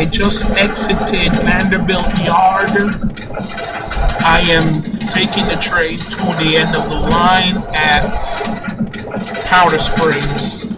I just exited Vanderbilt Yard. I am taking the train to the end of the line at Powder Springs.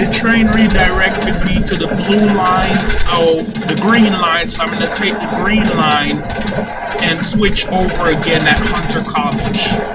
The train redirected me to the blue line, so the green line, so I'm gonna take the green line and switch over again at Hunter College.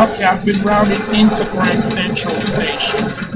I've been routed into Grand Central Station.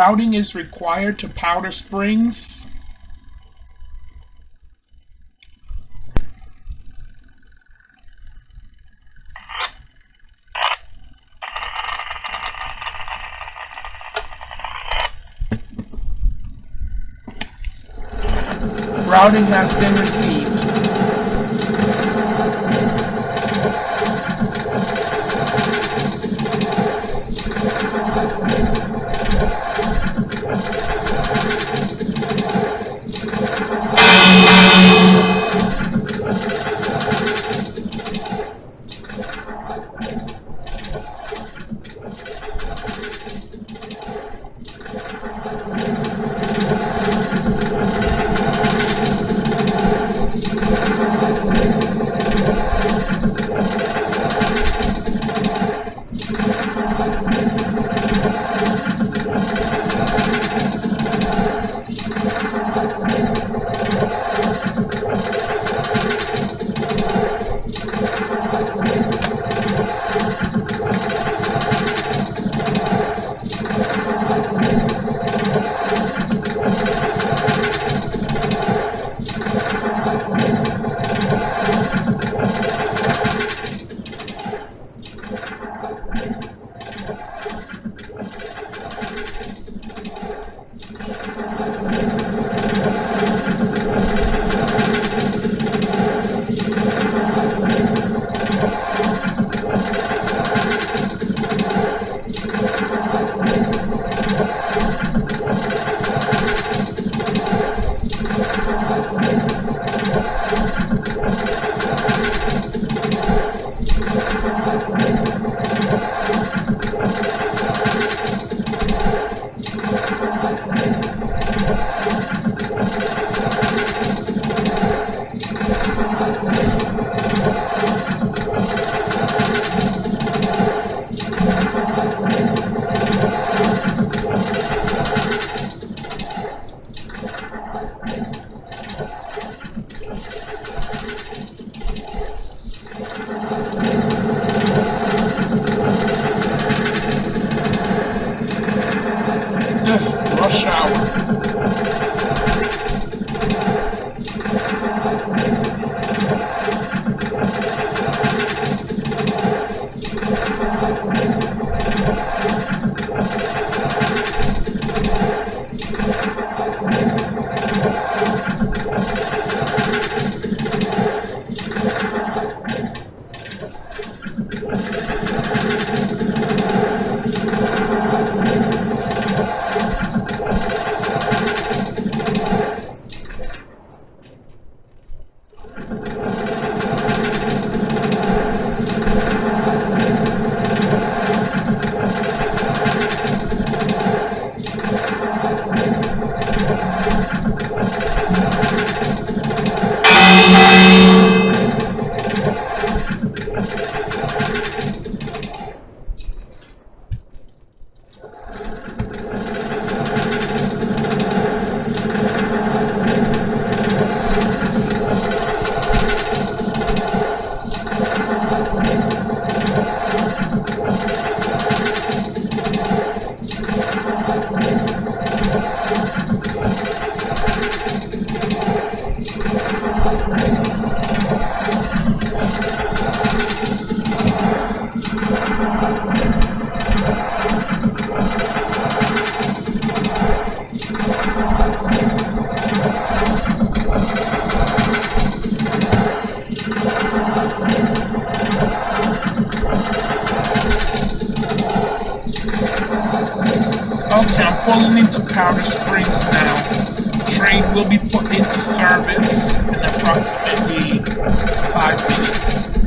Routing is required to Powder Springs. Routing has been received. Powder Springs now. Train will be put into service in approximately five minutes.